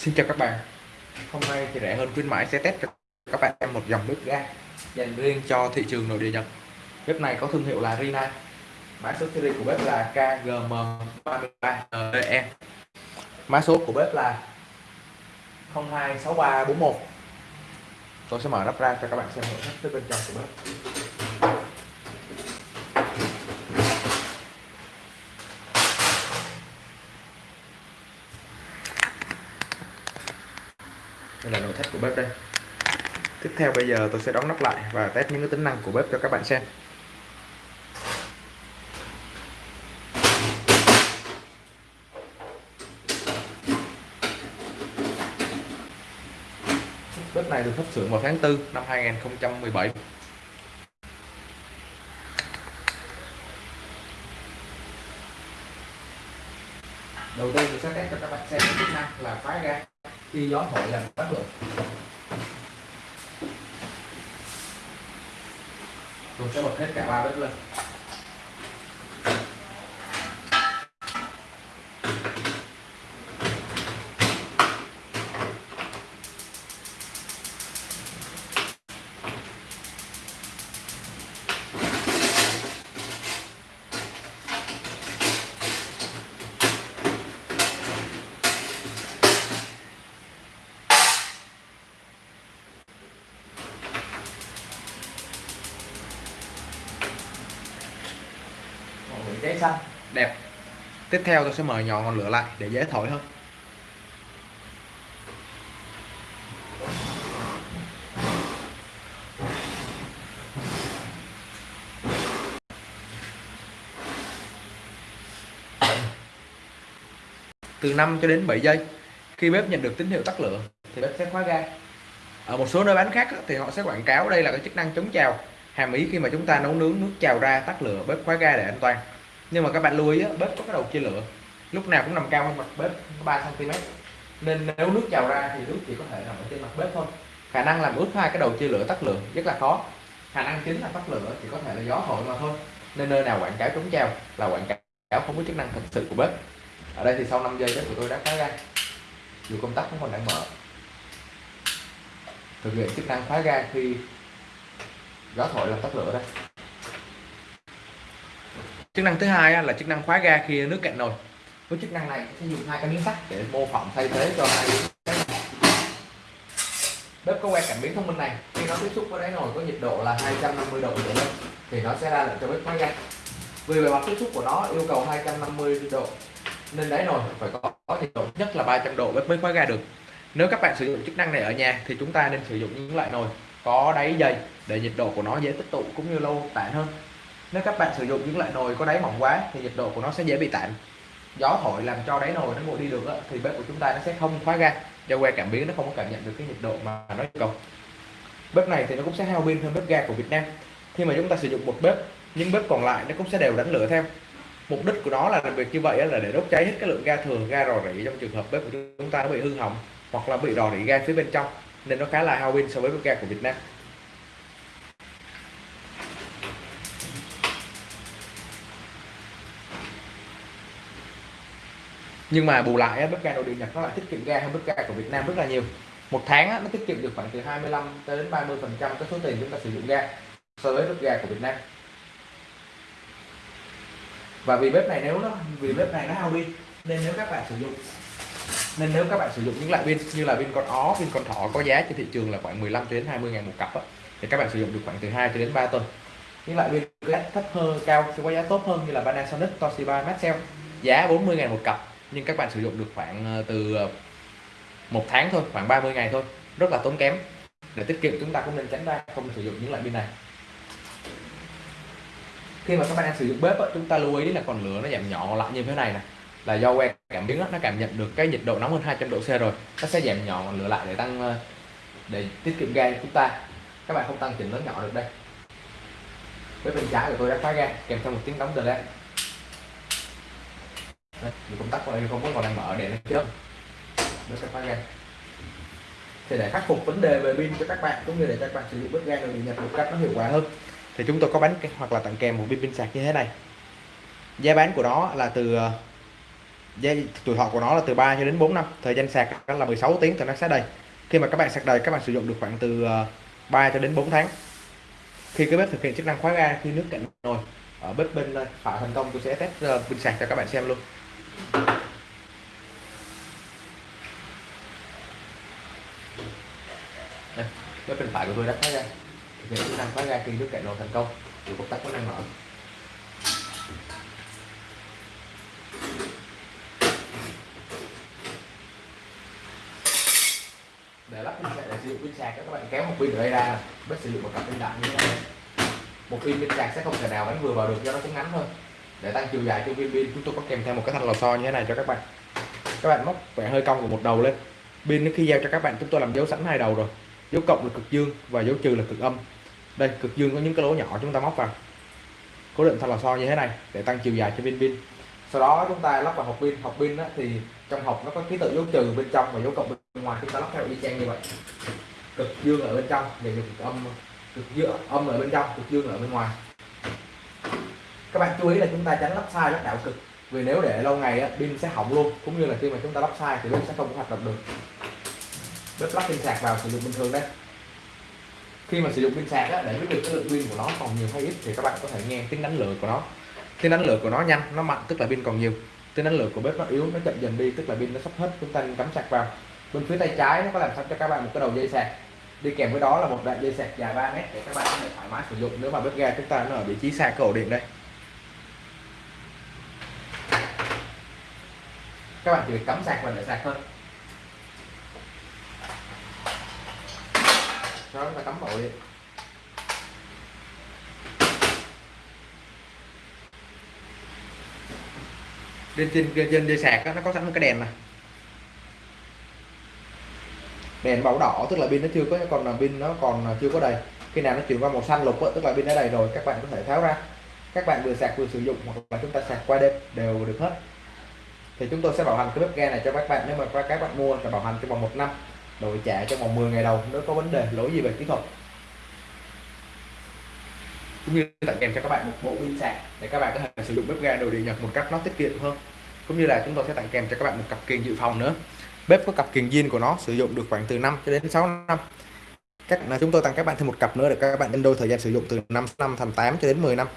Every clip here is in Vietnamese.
Xin chào các bạn. Hôm nay thì rẻ hơn khuyến mãi sẽ test cho các bạn em một dòng bếp ga dành riêng cho thị trường nội địa Nhật. Bếp này có thương hiệu là Rina. Mã số series của bếp là KGM33NE Mã số của bếp là 026341 Tôi sẽ mở nắp ra cho các bạn xem nội thất bên trong của bếp đây là nội thất của bếp đây. Tiếp theo bây giờ tôi sẽ đóng nắp lại và test những cái tính năng của bếp cho các bạn xem. Bếp này được xuất xưởng vào tháng 4 năm 2017 đầu tiên tôi sẽ test cho các bạn xem chức năng là phá ga khi gió thổi làm tắt lửa. Tôi sẽ bật hết cả ba bếp lên. Cháy xanh. Đẹp. Tiếp theo tôi sẽ mở nhỏ ngọn lửa lại để dễ thổi hơn. Từ 5 cho đến 7 giây, khi bếp nhận được tín hiệu tắt lửa, thì bếp sẽ khóa ga. Ở một số nơi bán khác thì họ sẽ quảng cáo đây là cái chức năng chống trào, hàm ý khi mà chúng ta nấu nướng nước trào ra tắt lửa, bếp khóa ga để an toàn nhưng mà các bạn lưu ý bếp có cái đầu chia lửa. Lúc nào cũng nằm cao hơn mặt bếp 3 cm nên nếu nước trào ra thì nước chỉ có thể nằm ở trên mặt bếp thôi. Khả năng làm ướt hai cái đầu chia lửa tắt lửa rất là khó. Khả năng chính là tắt lửa chỉ có thể là gió thổi mà thôi. Nên nơi nào quảng cáo chống trào là quảng cáo không có chức năng thật sự của bếp. Ở đây thì sau 5 giây bếp của tôi đã khóa ga dù công tắc cũng còn đang mở. Thực hiện chức năng khóa ga khi gió thổi làm tắt lửa đây chức năng thứ hai là chức năng khóa ga khi nước cạn nồi. Với chức năng này sẽ dùng hai cái miếng sắt để mô phỏng thay thế cho hai bếp có que cảm biến thông minh này. Khi nó tiếp xúc với đáy nồi có nhiệt độ là 250 độ trở lên thì nó sẽ ra lệnh cho bếp khóa ga. Vì bề mặt tiếp xúc của nó yêu cầu 250 độ nên đáy nồi phải có, có nhiệt độ nhất là 300 độ bếp mới khóa ga được. Nếu các bạn sử dụng chức năng này ở nhà thì chúng ta nên sử dụng những loại nồi có đáy dày để nhiệt độ của nó dễ tích tụ cũng như lâu tản hơn nếu các bạn sử dụng những loại nồi có đáy mỏng quá thì nhiệt độ của nó sẽ dễ bị tản gió thổi làm cho đáy nồi nó nguội đi được đó, thì bếp của chúng ta nó sẽ không khóa ga do que cảm biến nó không có cảm nhận được cái nhiệt độ mà nó yêu cầu. Bếp này thì nó cũng sẽ hao pin hơn bếp ga của Việt Nam. Khi mà chúng ta sử dụng một bếp nhưng bếp còn lại nó cũng sẽ đều đánh lửa theo. Mục đích của nó là làm việc như vậy là để đốt cháy hết cái lượng ga thừa ga rò rỉ trong trường hợp bếp của chúng ta nó bị hư hỏng hoặc là bị rò rỉ ga phía bên trong nên nó khá là hao pin so với bếp ga của Việt Nam. Nhưng mà bù lại bếp ga nội địa Nhật nó lại tiết kiệm ga hơn bếp ga của Việt Nam rất là nhiều. Một tháng nó tiết kiệm được khoảng từ 25 đến 30 phần trăm cái số tiền chúng ta sử dụng ga so với bếp ga của Việt Nam. Và vì bếp này nếu nó vì bếp này nó hao pin nên nếu các bạn sử dụng nên nếu các bạn sử dụng những loại pin như là pin con ó pin con thỏ có giá trên thị trường là khoảng 15 đến 20 ngàn một cặp đó, thì các bạn sử dụng được khoảng từ 2 cho đến 3 tuần. Những loại pin giá thấp hơn cao sẽ có giá tốt hơn như là Panasonic Toshiba Maxell giá 40 ngàn một cặp nhưng các bạn sử dụng được khoảng ờ, từ ờ, một tháng thôi, khoảng 30 ngày thôi. Rất là tốn kém. Để tiết kiệm chúng ta cũng nên tránh ra không sử dụng những loại pin này. Khi mà các bạn đang sử dụng bếp chúng ta lưu ý là còn lửa nó giảm nhỏ lại như thế này nè. Là do que cảm biến nó cảm nhận được cái nhiệt độ nóng hơn 200 độ C rồi. Nó sẽ giảm nhỏ ngọn lửa lại để tăng ờ, để tiết kiệm ga chúng ta. Các bạn không tăng chỉnh lớn nhỏ được đây. Bếp bên trái của tôi đã khóa ga, kèm theo một tiếng đóng từ đây công tắc của đây không có còn đang mở, để nó chớp nó sẽ khóa ga thì để khắc phục vấn đề về pin cho các bạn, cũng như để các bạn sử dụng bếp ga được địa nhật một cách nó hiệu quả hơn. Thì chúng tôi có bán hoặc là tặng kèm một pin pin sạc như thế này. Giá bán của nó là từ ờ, giá tuổi thọ của nó là từ 3 cho đến 4 năm. Thời gian sạc là 16 tiếng thì nó sẽ đầy. Khi mà các bạn sạc đầy, các bạn sử dụng được khoảng từ ờ, 3 cho đến 4 tháng. Khi cái bếp thực hiện chức năng khóa ga, khi nước cạn nồi, ở bếp bên phải thành công, tôi sẽ test ờ, pin sạc cho các bạn xem luôn đây, bếp bên phải của tôi đã thoát ra. Thực hiện chức năng thoát ra khi nước cạn nồi thành công thì công tắc có đang mở. Để lắp pin sạc để sử dụng pin sạc các bạn kéo một pin ở đây ra bất sử dụng một cặp pin đại như thế này. Một pin pin sạc sẽ không thể nào bắn vừa vào được cho nó cũng ngắn hơn để tăng chiều dài cho viên pin, chúng tôi có kèm theo một cái thanh lò xo như thế này cho các bạn. Các bạn móc vẻ hơi cong của một đầu lên. Pin khi giao cho các bạn, chúng tôi làm dấu sẵn hai đầu rồi. Dấu cộng là cực dương và dấu trừ là cực âm. Đây, cực dương có những cái lỗ nhỏ chúng ta móc vào. Cố định thanh lò xo như thế này để tăng chiều dài cho viên pin. Sau đó chúng ta lắp vào hộp pin. Hộp pin thì trong hộp nó có ký tự dấu trừ bên trong và dấu cộng bên ngoài. Chúng ta lắp theo y chang như vậy. Cực dương ở bên trong và cực âm, cực dương, âm ở bên trong, cực dương ở bên ngoài các bạn chú ý là chúng ta tránh lắp sai lắp đảo cực. Vì nếu để lâu ngày á, pin sẽ hỏng luôn. Cũng như là khi mà chúng ta lắp sai thì pin sẽ không có hoạt động được. Bếp lắp pin sạc vào sử dụng bình thường đấy khi mà sử dụng pin sạc á, để biết được cái lượng pin của nó còn nhiều hay ít thì các bạn có thể nghe tiếng đánh lửa của nó. Tiếng đánh lửa của nó nhanh nó mạnh tức là pin còn nhiều. Tiếng đánh lửa của bếp nó yếu nó chậm dần đi tức là pin nó sắp hết. Chúng ta cắm sạc vào. Bên phía tay trái nó có làm sẵn cho các bạn một cái đầu dây sạc. Đi kèm với đó là một đoạn dây sạc dài 3 mét để các bạn có thể thoải mái sử dụng. Nếu mà bếp ga chúng ta nó ở vị trí xa cái ổ điện đây. Các bạn chỉ việc cắm sạc và để sạc thôi. Cho chúng ta cắm ổ đi. Trên trên trên dây sạc đó, nó có sẵn một cái đèn này đèn màu đỏ tức là pin nó chưa có còn là pin nó còn chưa có đầy. Khi nào nó chuyển qua màu xanh lục tức là pin đã đầy rồi các bạn có thể tháo ra. Các bạn vừa sạc vừa sử dụng hoặc là chúng ta sạc qua đêm đều được hết thì chúng tôi sẽ bảo hành cái bếp ga này cho các bạn. Nếu mà các bạn mua là bảo hành trong vòng một năm đổi trả trong vòng 10 ngày đầu nếu có vấn đề lỗi gì về kỹ thuật. Cũng như tặng kèm cho các bạn một bộ pin sạc để các bạn có thể sử dụng bếp ga đồ điện nhật một cách nó tiết kiệm hơn. Cũng như là chúng tôi sẽ tặng kèm cho các bạn một cặp kiềng dự phòng nữa. Bếp có cặp kiềng zin của nó, sử dụng được khoảng từ 5 cho đến 6 năm. Các chúng tôi tặng các bạn thêm một cặp nữa để các bạn nhân đôi thời gian sử dụng từ 5 năm thành 8 cho đến 10 năm.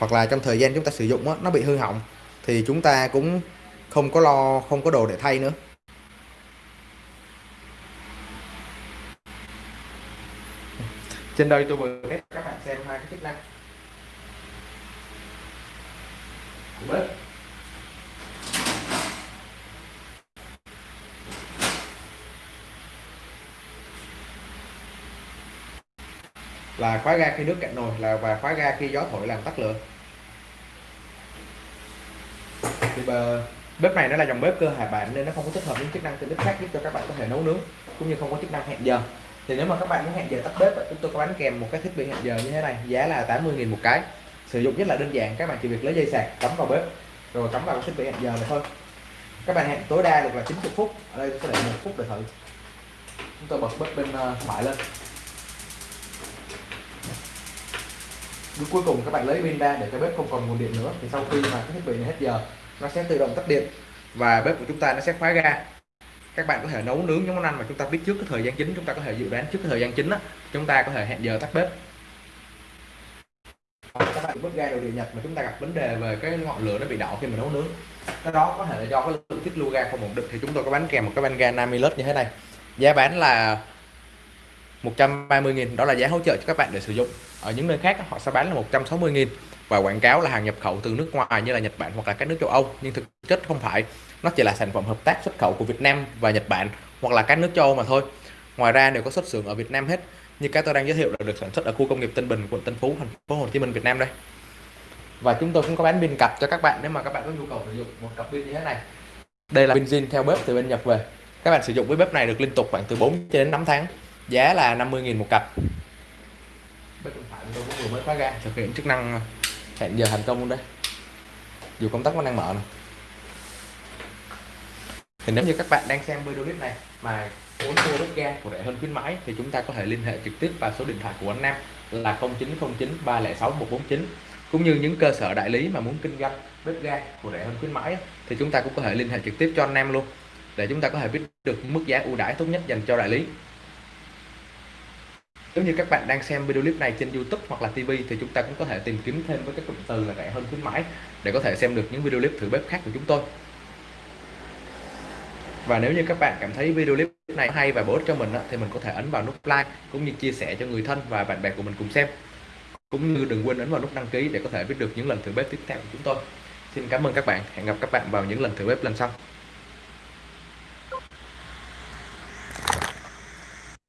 Hoặc là trong thời gian chúng ta sử dụng đó, nó bị hư hỏng thì chúng ta cũng không có lo không có đồ để thay nữa. Trên đây tôi vừa test các bạn xem hai cái chức năng. Của bếp là khóa ga khi nước cạn nồi là và khóa ga khi gió thổi làm tắt lửa. Thì bờ, bếp này nó là dòng bếp cơ hải bản nên nó không có tích hợp những chức năng tiện ích khác giúp cho các bạn có thể nấu nướng cũng như không có chức năng hẹn giờ. Thì nếu mà các bạn muốn hẹn giờ tắt bếp chúng tôi có bán kèm một cái thiết bị hẹn giờ như thế này giá là 80.000 một cái. Sử dụng rất là đơn giản các bạn chỉ việc lấy dây sạc cắm vào bếp rồi cắm vào cái thiết bị hẹn giờ này thôi. Các bạn hẹn tối đa được là 90 phút ở đây tôi sẽ để một phút để thử. Chúng tôi bật bếp bên ờ, phải lên. Bước cuối cùng các bạn lấy pin ra để cho bếp không còn nguồn điện nữa. Thì sau khi mà cái thiết bị này hết giờ, nó sẽ tự động tắt điện và bếp của chúng ta nó sẽ khóa ga. Các bạn có thể nấu nướng những món ăn mà chúng ta biết trước cái thời gian chính, chúng ta có thể dự đoán trước cái thời gian chính đó chúng ta có thể hẹn giờ tắt bếp. Các bạn bếp ga đồ điện nhật mà chúng ta gặp vấn đề về cái ngọn lửa nó bị đỏ khi mà nấu nướng. Cái đó có thể là do cái lượng tiết lưu ga không ổn định, thì chúng tôi có bán kèm một cái van ga Namilus như thế này. Giá bán là 130.000 đó là giá hỗ trợ cho các bạn để sử dụng. Ở những nơi khác, họ sẽ bán là 160.000 và quảng cáo là hàng nhập khẩu từ nước ngoài như là Nhật Bản hoặc là các nước châu Âu. Nhưng thực chất không phải, nó chỉ là sản phẩm hợp tác xuất khẩu của Việt Nam và Nhật Bản hoặc là các nước châu Âu mà thôi. Ngoài ra, đều có xuất xưởng ở Việt Nam hết. Như cái tôi đang giới thiệu là được sản xuất ở khu công nghiệp Tân Bình, quận Tân Phú, thành phố Hồ Chí Minh, Việt Nam đây. Và chúng tôi cũng có bán pin cặp cho các bạn nếu mà các bạn có nhu cầu sử dụng một cặp pin như thế này. Đây là pin zin theo bếp từ bên Nhật về. Các bạn sử dụng với bếp này được liên tục khoảng từ 4 cho đến 5 tháng giá là 50.000 một cặp. Bếp điện thoại tôi cũng vừa mới khóa ga thực hiện chức năng hẹn giờ thành công luôn đây dù công tắc vẫn đang mở này thì nếu như các bạn đang xem video clip này mà muốn mua bếp ga của rẻ hơn khuyến mãi thì chúng ta có thể liên hệ trực tiếp vào số điện thoại của anh Nam là 0909 306 149 cũng như những cơ sở đại lý mà muốn kinh doanh bếp ga của rẻ hơn khuyến mãi thì chúng ta cũng có thể liên hệ trực tiếp cho anh Nam luôn. Để chúng ta có thể biết được mức giá ưu đãi tốt nhất dành cho đại lý nếu như các bạn đang xem video clip này trên YouTube hoặc là TV thì chúng ta cũng có thể tìm kiếm thêm với các cụm từ là rẻ hơn khuyến mãi để có thể xem được những video clip thử bếp khác của chúng tôi. Và nếu như các bạn cảm thấy video clip này hay và bổ ích cho mình thì mình có thể ấn vào nút like cũng như chia sẻ cho người thân và bạn bè của mình cùng xem. Cũng như đừng quên ấn vào nút đăng ký để có thể biết được những lần thử bếp tiếp theo của chúng tôi. Xin cảm ơn các bạn. Hẹn gặp các bạn vào những lần thử bếp lần sau.